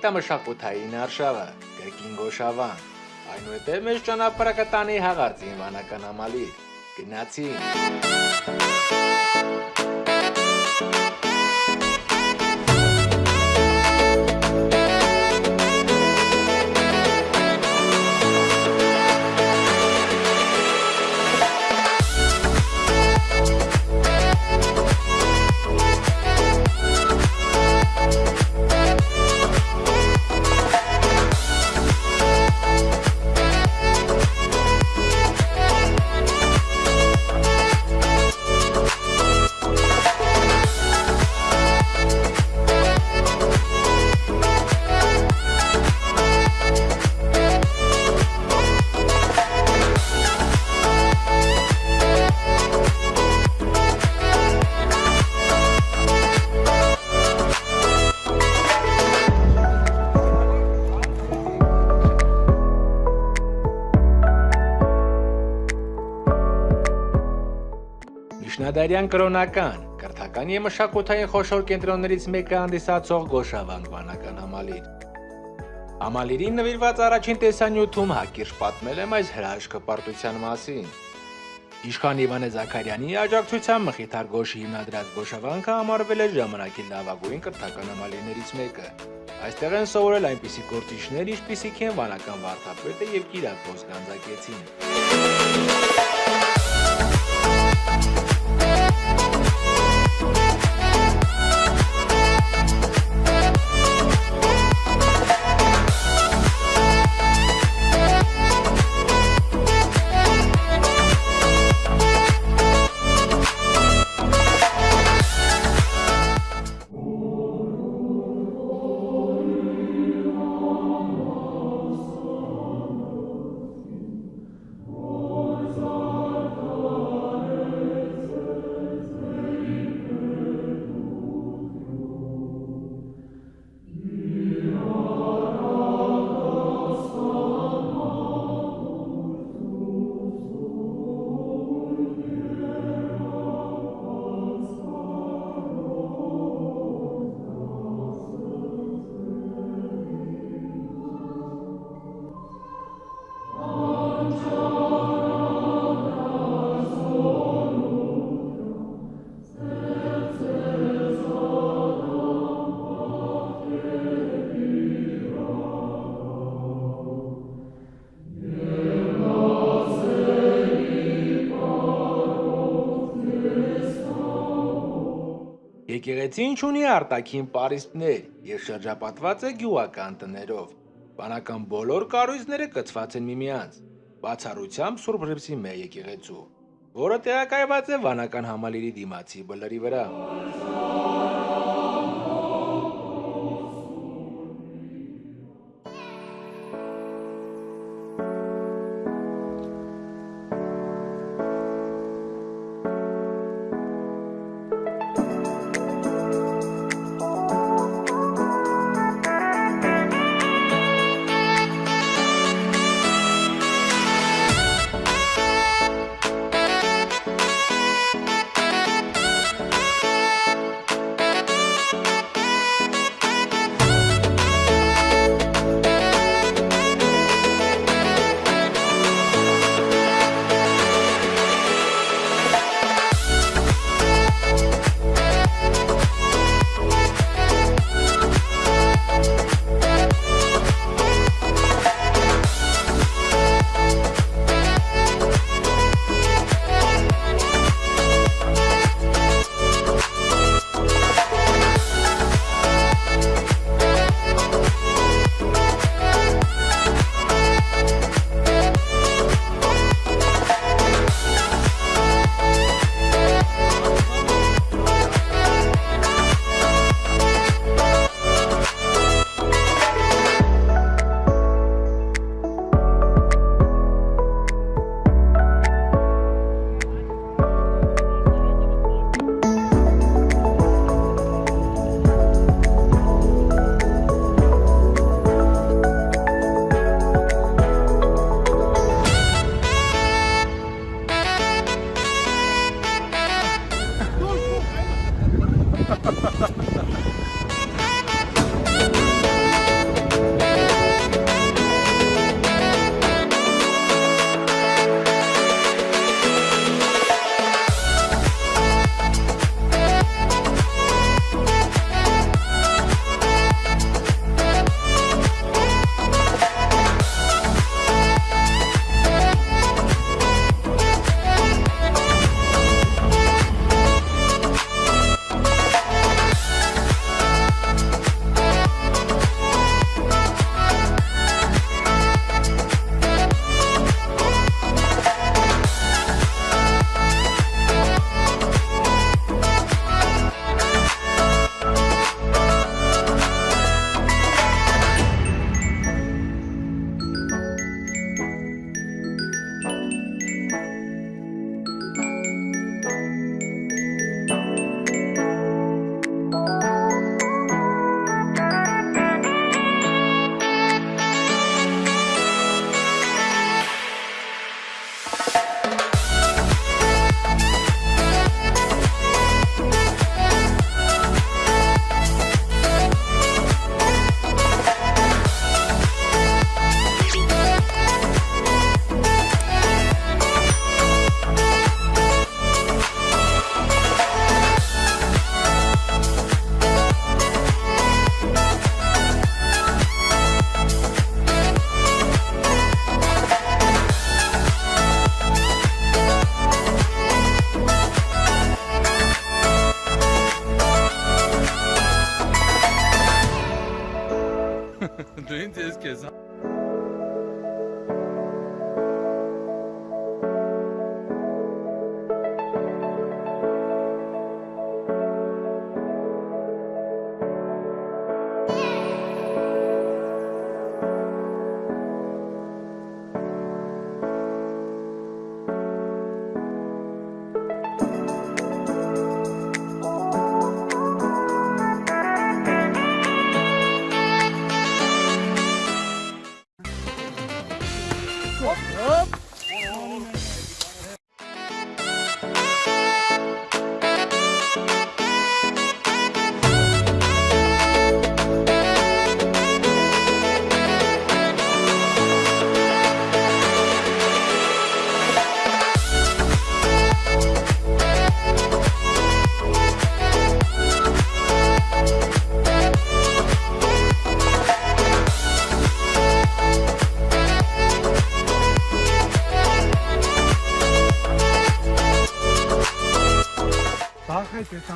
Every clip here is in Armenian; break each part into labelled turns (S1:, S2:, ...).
S1: Գիտամշակութային արշավը, Կրկին Գոշավան, այնուհետև մեծ ճանապարհը կտանի հաղարծին վանական ամալիր։ Գնացին։ Միջնադարյան կրոնական, կրթական եւ մշակութային խոշոր կենտրոններից մեկը հանդիսացող Գոշավան վանական համալիր։ Համալիրին նվիրված առաջին տեսանյութում հակիրճ պատմել եմ այս հրաշքը պարտության մասին։ Իշխան Իվանե Զաքարյանի աջակցությամբ Մխիթար Գոշի հիմնադրած Գոշավանքը համարվել է ժամանակի լավագույն կրթական համալիրներից մեկը։ Այստեղ են սովորել այնպիսի գործիչներ, ինչպիսիք են վանական վարդապետը եւ Կիրակոս Գանձակեցին։ Եկեղեցին ունի արտաքին պարիսպներ եւ շրջապատված է գյուղական տներով։ Բանական բոլոր կառույցները կցված են միմյանց, բացառությամբ Սուրբ Ռիփսի մեր եկեղեցու, որը տեղակայված է վանական համալիրի դիմացի բլրի վրա։
S2: Ես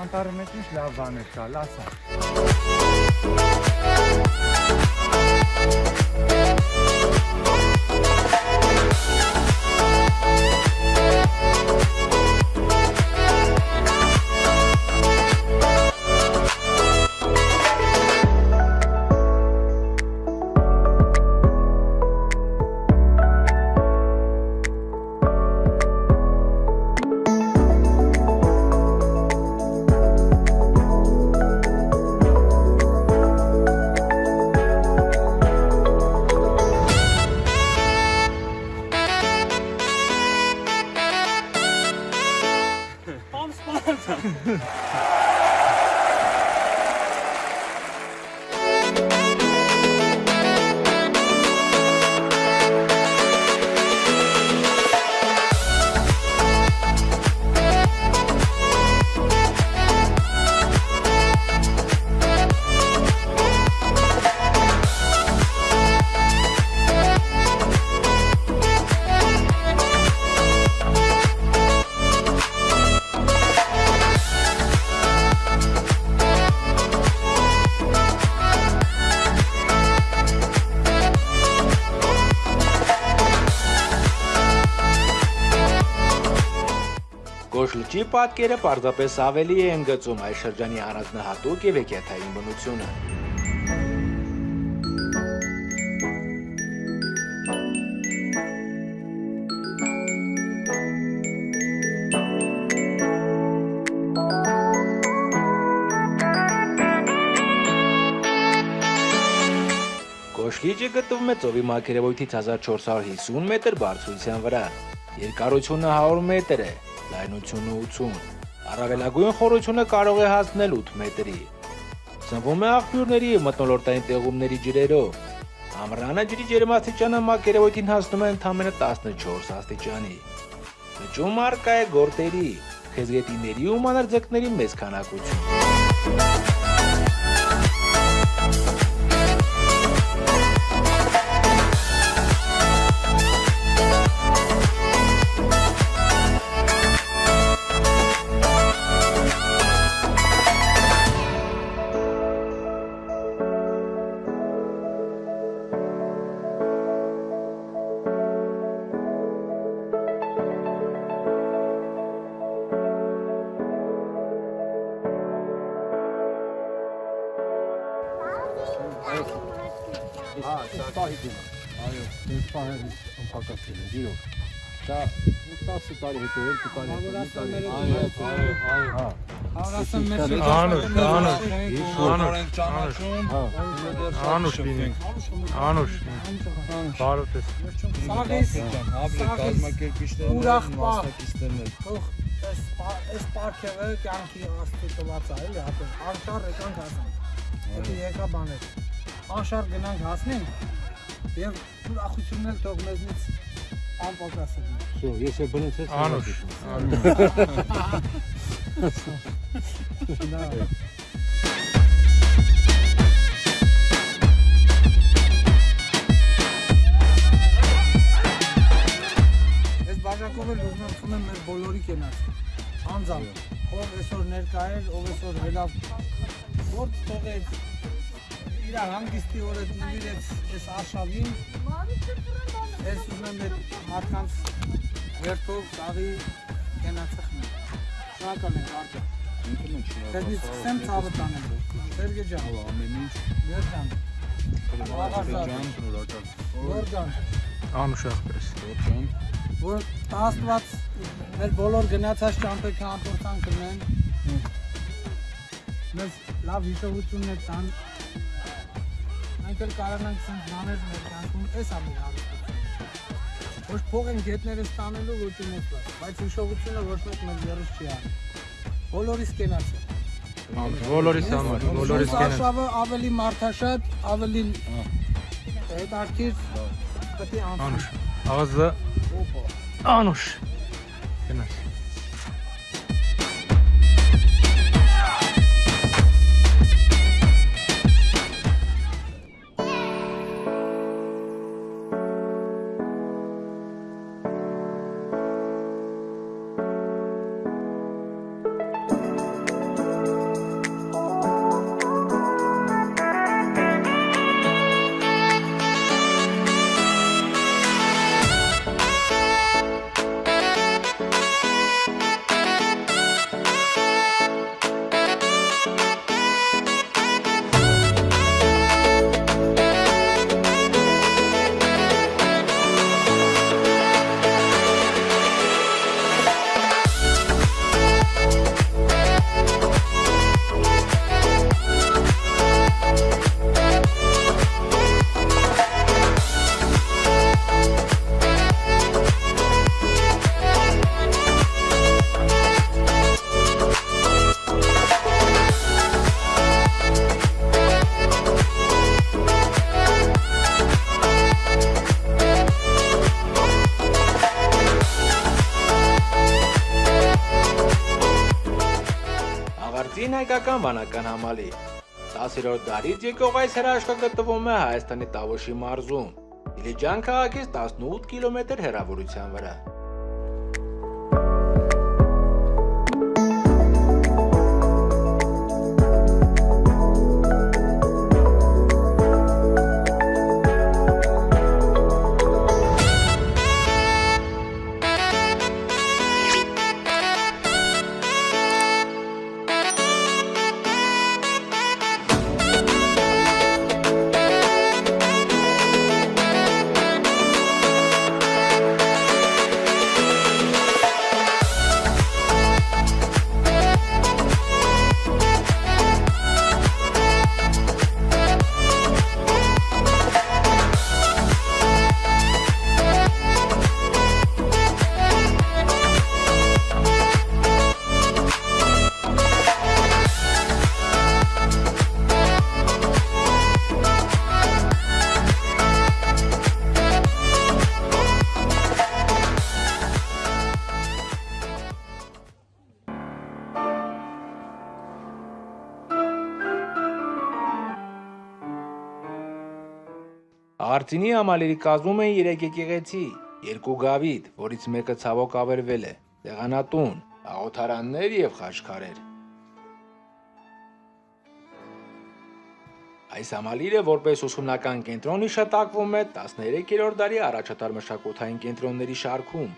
S3: Անտարը մեջ ինչ լավ բաներ կա, լասա։
S1: պատկերը պարզապես ավելի է ընդգծում այս շրջանի առանձնահատուկ եւ հեքիաթային բնությունը։ Գոշլիճը գտնվում է ծովի մակերևույթից 1450 մետր բարձրության վրա։ Երկարությունը 100 մետր է, լայնությունը 80։ Առավելագույն խորությունը կարող է հասնել 8 մետրի։ Սնվում է աղբյուրների եւ մթնոլորտային տեղումների ջրերով։ Ամռանը ջրի ջերմաստիճանը մակերևույթին հասնում է ընդամենը 14 աստիճանի։ Լճում արկա է գորտերի, խեզգետիների ու մանրձկների մեծ քանակություն։
S3: Հա, դա պահի Այո, ես պահել անփակացել եմ, գիրով։ Դա 10 տարի հետո, 2 տարի հետո,
S2: Այո, այո, այո։
S3: Հա,
S4: Հավրասան մեր
S5: Անուշ, անուշ,
S2: Անուշ
S3: հա։
S5: անուշ անուշ, բարոտ ես,
S4: Սաղիս,
S2: Հաբլե կազմակերպիչներն
S4: ուրախ
S2: են,
S4: պահ։
S2: մասնակիցներն են։
S4: թող այս պա- այս պարքևը կյանքի աստի տված է, էլի, հատը անշար եկանք հասանք։ Հետո եկա բաներ։ Անշար գնանք հասնենք եւ ուրախությունն էլ թող մեզնից անպակաս լինի։
S3: Շո, ես է բնեցես։
S5: անուշ,
S4: Դա Այս բաժակով էլ ուզում եմ խմեմ մեր բոլորի կենաց։ Անձամբ, ով այսօր ներկա էր, ով այսօր հելավ գործ թողեց, իր հանգստի օրը նվիրեց այս արշավին, այս ուզում եմ մարդկանց վերթով ծաղի կենացխմի։ Շնորհակալ ենք արտը։
S2: Ինքնին
S4: Դերնից սկսեմ ցավը տանել։ Սերգե ջան,
S2: ամեն ինչ
S4: Աղազատ,
S2: ջան շնորհակալ
S4: Գորգան,
S5: Անուշախպես։
S2: ջան
S4: որ Աստված մեր բոլոր գնացած ճամփեքը ամփոփան կնեն։ Մեզ լավ հիշողություններ տան։ Մենք էլ կարողանանք ցանց բաներ մեր կյանքում էս ամի հարստություն։ Ոչ փող են գետները ստանելու ոչ իմոստա, բայց հիշողությունը ոչ մեկ մեր երես չի արի։ Բոլորիս կենացը։
S5: Բոլորիս համար, բոլորիս կենը։
S4: Արշավը ավելի մարդաշատ, ավելի հետաքրքիր պետք է անցնի։
S5: Անուշ։ Աղազը Անուշ։
S1: Հայկական վանական համալիր 10-րդ դարից եկող այս հրաշքը գտնվում է Հայաստանի Տավոշի մարզում, Դիլիջան քաղաքից 18 կիլոմետր հեռավորության վրա։ Արտինի համալիրի կազմում են 3 եկեղեցի, երկու գավիթ, որից մեկը ցավոք ավերվել է, տեղանատուն, աղոթարաններ եւ խաչքարեր։ Այս համալիրը որպես ուսումնական կենտրոն իշտակվում է 13-րդ դարի առաջատար մշակութային կենտրոնների շարքում։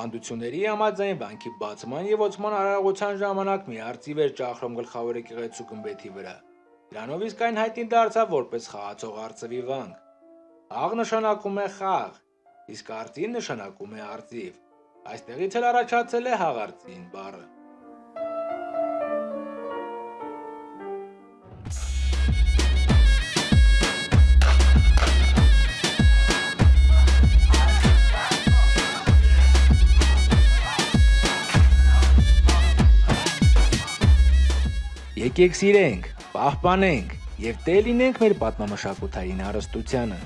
S1: Ավանդությունների համաձայն վանքի բացման եւ ոցման արարողության ժամանակ մի արծիվ էր ճախրում գլխավոր եկեղեցու գմբեթի վրա։ Դրանով իսկ այն հայտնի դարձավ որպես խաղացող արծվի վանք։ Խաղ նշանակում է խաղ, իսկ արծին նշանակում է արծիվ։ Այստեղից էլ առաջացել է հաղարծին բառը։ Եկեք սիրենք, պահպանենք եւ տե լինենք մեր պատմամշակութային հարստությանը։